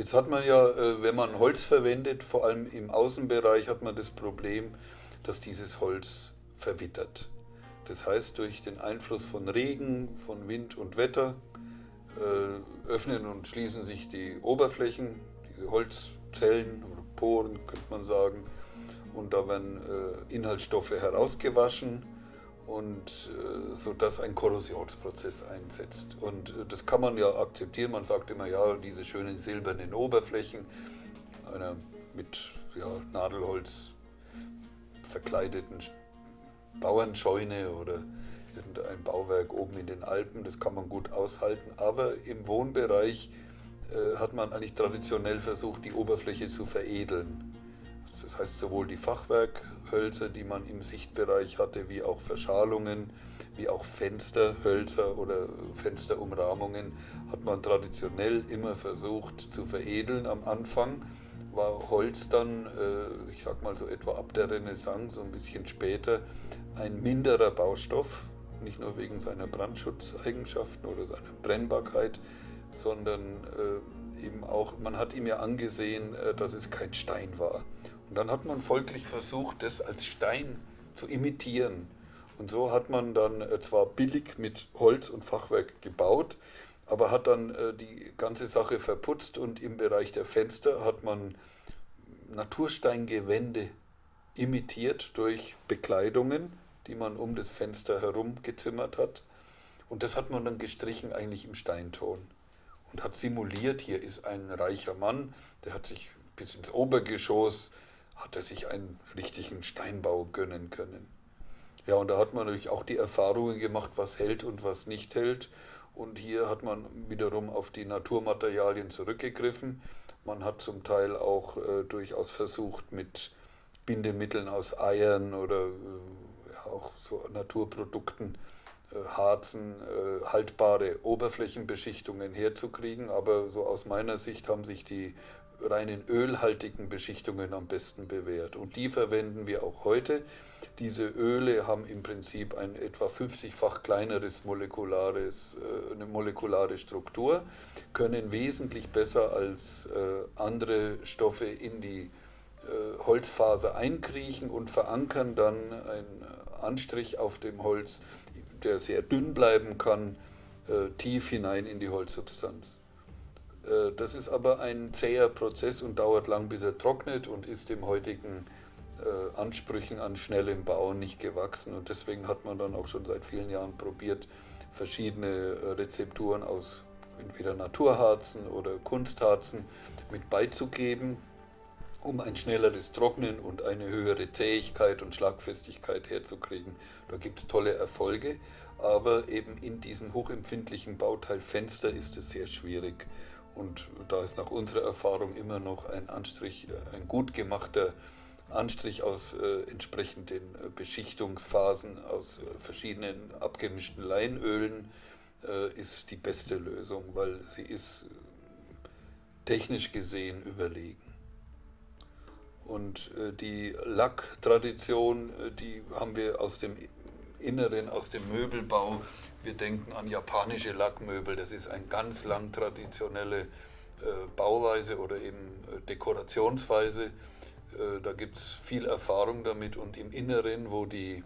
Jetzt hat man ja, äh, wenn man Holz verwendet, vor allem im Außenbereich, hat man das Problem, dass dieses Holz verwittert. Das heißt, durch den Einfluss von Regen, von Wind und Wetter äh, öffnen und schließen sich die Oberflächen, diese Holzzellen oder Poren, könnte man sagen. Und da werden äh, Inhaltsstoffe herausgewaschen und äh, so dass ein Korrosionsprozess einsetzt. Und äh, das kann man ja akzeptieren. Man sagt immer, ja, diese schönen silbernen Oberflächen, einer mit ja, Nadelholz verkleideten Bauernscheune oder irgendein Bauwerk oben in den Alpen, das kann man gut aushalten. Aber im Wohnbereich äh, hat man eigentlich traditionell versucht, die Oberfläche zu veredeln. Das heißt, sowohl die Fachwerkhölzer, die man im Sichtbereich hatte, wie auch Verschalungen, wie auch Fensterhölzer oder Fensterumrahmungen, hat man traditionell immer versucht zu veredeln am Anfang war Holz dann, äh, ich sag mal so etwa ab der Renaissance, so ein bisschen später, ein minderer Baustoff, nicht nur wegen seiner Brandschutzeigenschaften oder seiner Brennbarkeit, sondern äh, eben auch, man hat ihm ja angesehen, äh, dass es kein Stein war. Und dann hat man folglich versucht, das als Stein zu imitieren. Und so hat man dann zwar billig mit Holz und Fachwerk gebaut, aber hat dann äh, die ganze Sache verputzt und im Bereich der Fenster hat man Natursteingewände imitiert durch Bekleidungen, die man um das Fenster herum gezimmert hat. Und das hat man dann gestrichen eigentlich im Steinton und hat simuliert, hier ist ein reicher Mann, der hat sich bis ins Obergeschoss, hat er sich einen richtigen Steinbau gönnen können. Ja, und da hat man natürlich auch die Erfahrungen gemacht, was hält und was nicht hält. Und hier hat man wiederum auf die Naturmaterialien zurückgegriffen. Man hat zum Teil auch äh, durchaus versucht, mit Bindemitteln aus Eiern oder äh, auch so Naturprodukten, äh, Harzen, äh, haltbare Oberflächenbeschichtungen herzukriegen. Aber so aus meiner Sicht haben sich die reinen ölhaltigen Beschichtungen am besten bewährt. Und die verwenden wir auch heute. Diese Öle haben im Prinzip ein etwa 50-fach kleineres molekulares, äh, eine molekulare Struktur, können wesentlich besser als äh, andere Stoffe in die äh, Holzfaser einkriechen und verankern dann einen Anstrich auf dem Holz, der sehr dünn bleiben kann, tief hinein in die Holzsubstanz. Äh, das ist aber ein zäher Prozess und dauert lang, bis er trocknet und ist dem heutigen äh, Ansprüchen an schnellem Bauen nicht gewachsen. Und deswegen hat man dann auch schon seit vielen Jahren probiert, verschiedene äh, Rezepturen aus entweder Naturharzen oder Kunstharzen mit beizugeben, um ein schnelleres Trocknen und eine höhere Zähigkeit und Schlagfestigkeit herzukriegen. Da gibt es tolle Erfolge, aber eben in diesem hochempfindlichen Bauteil Fenster ist es sehr schwierig. Und da ist nach unserer Erfahrung immer noch ein Anstrich, äh, ein gut gemachter Anstrich aus äh, entsprechenden äh, Beschichtungsphasen, aus äh, verschiedenen abgemischten Leinölen, äh, ist die beste Lösung, weil sie ist äh, technisch gesehen überlegen. Und die Lacktradition, die haben wir aus dem Inneren, aus dem Möbelbau wir denken an japanische Lackmöbel, das ist eine ganz lang traditionelle äh, Bauweise oder eben äh, Dekorationsweise. Äh, da gibt es viel Erfahrung damit und im Inneren, wo die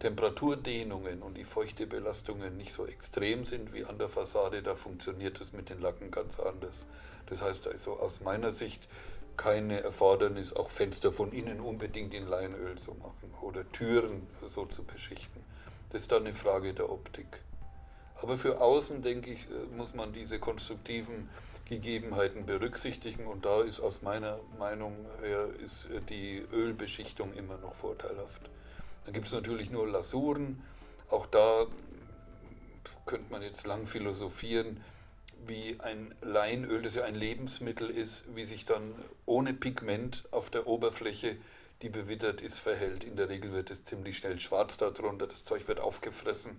Temperaturdehnungen und die Feuchtebelastungen nicht so extrem sind wie an der Fassade, da funktioniert das mit den Lacken ganz anders. Das heißt also aus meiner Sicht keine Erfordernis, auch Fenster von innen unbedingt in Leinöl zu machen oder Türen so zu beschichten. Das ist dann eine Frage der Optik. Aber für außen, denke ich, äh, muss man diese konstruktiven Gegebenheiten berücksichtigen und da ist aus meiner Meinung her ist äh, die Ölbeschichtung immer noch vorteilhaft. Dann gibt es natürlich nur Lasuren, auch da könnte man jetzt lang philosophieren, wie ein Leinöl, das ja ein Lebensmittel ist, wie sich dann ohne Pigment auf der Oberfläche die bewittert ist, verhält. In der Regel wird es ziemlich schnell schwarz darunter, das Zeug wird aufgefressen.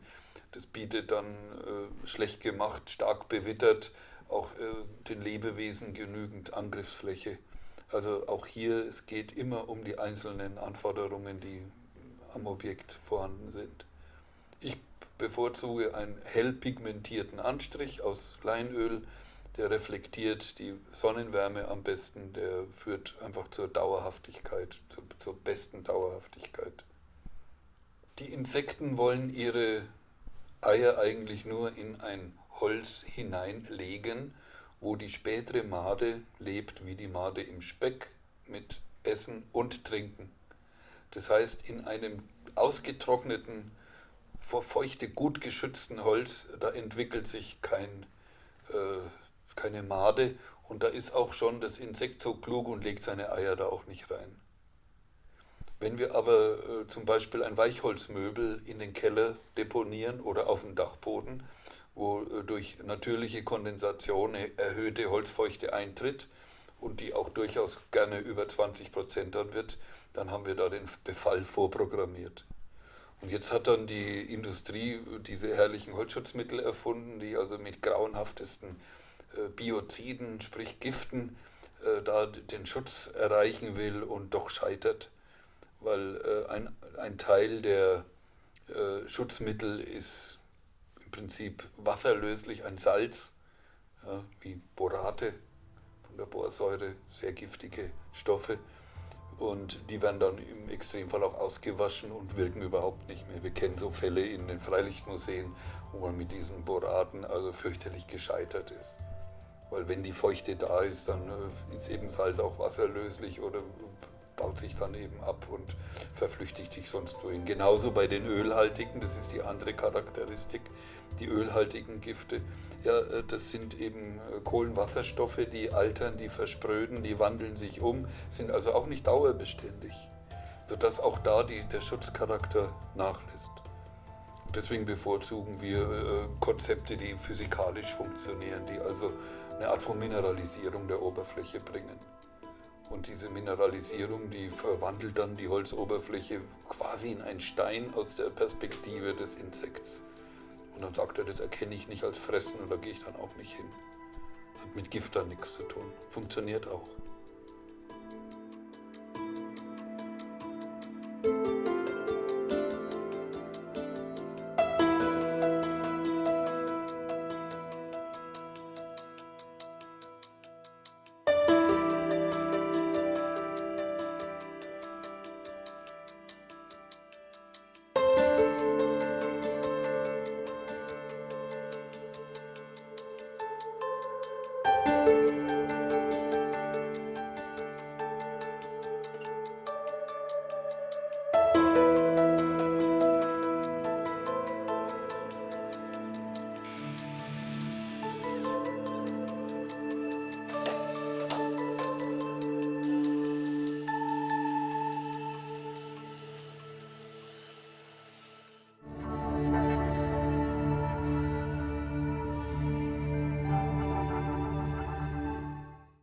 Das bietet dann äh, schlecht gemacht, stark bewittert, auch äh, den Lebewesen genügend Angriffsfläche. Also auch hier, es geht immer um die einzelnen Anforderungen, die am Objekt vorhanden sind. Ich bevorzuge einen hell pigmentierten Anstrich aus Leinöl, der reflektiert die Sonnenwärme am besten, der führt einfach zur Dauerhaftigkeit, zur, zur besten Dauerhaftigkeit. Die Insekten wollen ihre Eier eigentlich nur in ein Holz hineinlegen, wo die spätere Made lebt, wie die Made im Speck, mit Essen und Trinken. Das heißt, in einem ausgetrockneten, vor Feuchte gut geschützten Holz, da entwickelt sich kein, äh, keine Made und da ist auch schon das Insekt so klug und legt seine Eier da auch nicht rein. Wenn wir aber äh, zum Beispiel ein Weichholzmöbel in den Keller deponieren oder auf dem Dachboden, wo äh, durch natürliche Kondensation erhöhte Holzfeuchte eintritt und die auch durchaus gerne über 20 Prozent dann wird, dann haben wir da den Befall vorprogrammiert. Und jetzt hat dann die Industrie diese herrlichen Holzschutzmittel erfunden, die also mit grauenhaftesten äh, Bioziden, sprich Giften, äh, da den Schutz erreichen will und doch scheitert, weil äh, ein, ein Teil der Schutzmittel ist im Prinzip wasserlöslich, ein Salz, wie Borate von der Borsäure, sehr giftige Stoffe. Und die werden dann im Extremfall auch ausgewaschen und wirken überhaupt nicht mehr. Wir kennen so Fälle in den Freilichtmuseen, wo man mit diesen Boraten also fürchterlich gescheitert ist. Weil wenn die Feuchte da ist, dann äh, ist eben Salz auch wasserlöslich oder baut sich dann eben ab und verflüchtigt sich sonst wohin. Genauso bei den ölhaltigen, das ist die andere Charakteristik, die ölhaltigen Gifte. Ja, äh, das sind eben äh, Kohlenwasserstoffe, die altern, die verspröden, die wandeln sich um, sind also auch nicht dauerbeständig, sodass auch da die, der Schutzcharakter nachlässt. Deswegen bevorzugen wir äh, Konzepte, die physikalisch funktionieren, die also eine Art von Mineralisierung der Oberfläche bringen. Und diese Mineralisierung, die verwandelt dann die Holzoberfläche quasi in einen Stein aus der Perspektive des Insekts. Und dann sagt er, das erkenne ich nicht als Fressen und da gehe ich dann auch nicht hin. Das hat mit Gift dann nichts zu tun. Funktioniert auch.